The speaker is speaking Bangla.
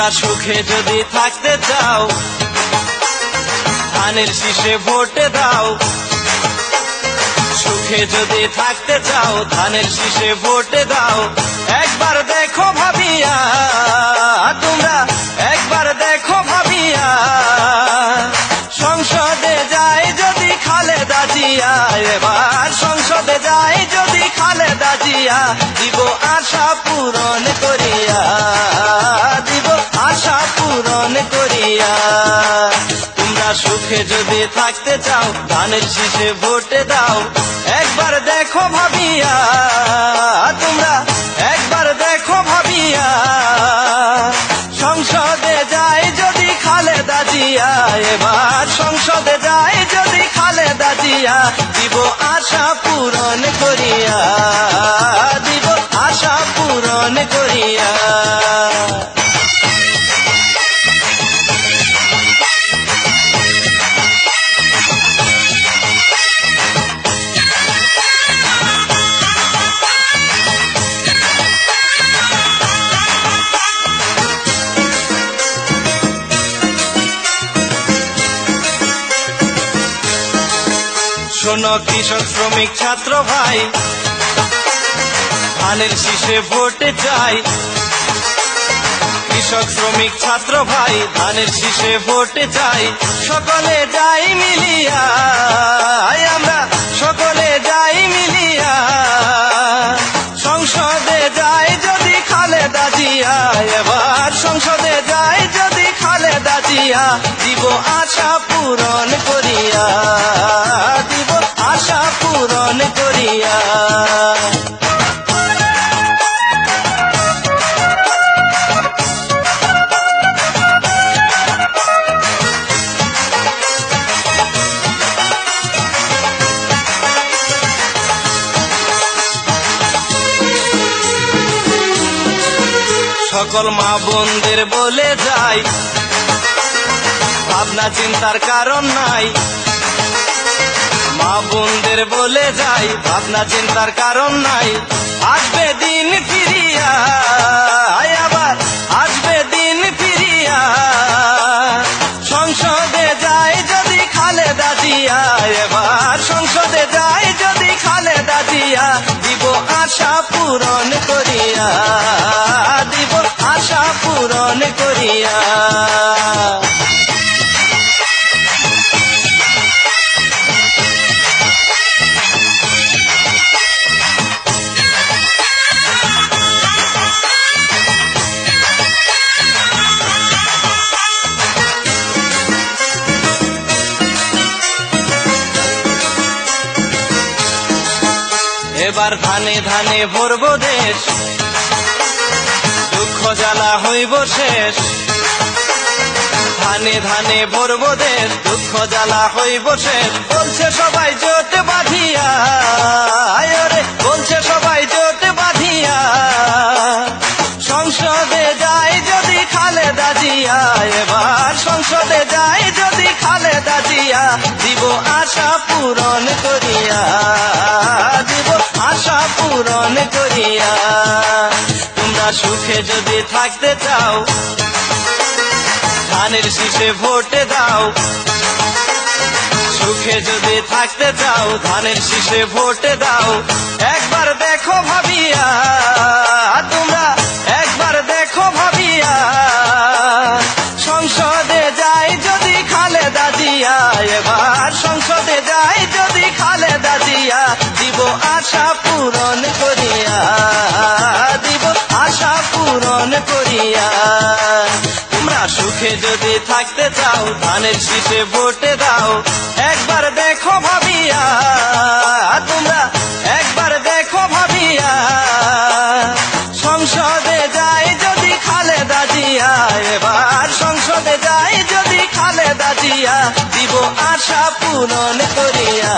তোমরা সুখে যদি থাকতে চাও, ধানের শীষে ভোট দাও। সুখে যদি থাকতে চাও, ধানের শীষে ভোট দাও। একবার দেখো ভাবিয়া, তোমরা একবার দেখো ভাবিয়া, সংসদে যায় যদি খালেদা জিয়া, এবার সংসদে যায় যদি খালেদা জিয়া, দিব আশা পূরণ করিয়া দিব, আশা পূরণ করিয়া। তোমরা সুখে যদি থাকতে চাও ধানের শীষে ভোটে দাও। একবার দেখো ভাবিয়া, তোমরা একবার দেখো ভাবিয়া। সংসদে যায় যদি খালেদা জিয়া, এবার সংসদে যায় যদি খালেদা জিয়া, দিব আশা পূরণ করিয়া। করিয়া শোনো কৃষক শ্রমিক ছাত্র ভাই ধানের শীষে ভোটে চাই। কৃষক, শ্রমিক, ছাত্র ভাই, ধানের শীষে ভোটে চাই। সকলে যাই মিলিয়া আমরা সকলে যাই মিলিয়া। সংসদে যাই যদি খালেদা জিয়া, এবার সংসদে যাই যদি খালেদা জিয়া। দিব আশা পূরণ করিয়া, দিব আশা পূরণ করিয়া। সকল মা বোনদের বলে যাই। ভাবনা, চিন্তার কারণ নাই। মা বোনদের বলে যাই, ভাবনা, চিন্তার কারণ নাই। আসবে দিন ফিরিয়া আবার আসবে দিন ফিরিয়া। সংসদে যায় যদি খালেদা জিয়া, এবার আশা পূরণ করিয়া দিব আশা পূরণ করিয়া। এবার ধানে ধানে ভরব দেশ। দুঃখ জ্বালা হইব শেষ। ধানে ধানে ভরব দেশ, দুঃখ জ্বালা হইব শেষ। বলছে সবাই জোট বাঁধিয়া বলছে সবাই জোট বাঁধিয়া। সংসদে যায় যদি খালেদা জিয়া, এবার সংসদে যায় যদি খালেদা জিয়া, দিব আশা পূরণ করিয়া। পূরণ করিয়া, তোমরা সুখে যদি থাকতে চাও, ধানের শীষে ভোটে দাও। সুখে যদি থাকতে চাও, ধানের শীষে ভোটে দাও। একবার দেখো ভাবিয়া জিয়া দিব আশা পূরণ করিয়া, দিব আশা পূরণ করিয়া। তোমরা সুখে যদি থাকতে চাও, ধানের শীষে ভোটে দাও। একবার দেখো ভাবিয়া, তোমরা একবার দেখো ভাবিয়া। সংসদে যায় যদি খালেদা জিয়া, এবার সংসদে যায় যদি খালেদা জিয়া, দিব আশা পূরণ করিয়া।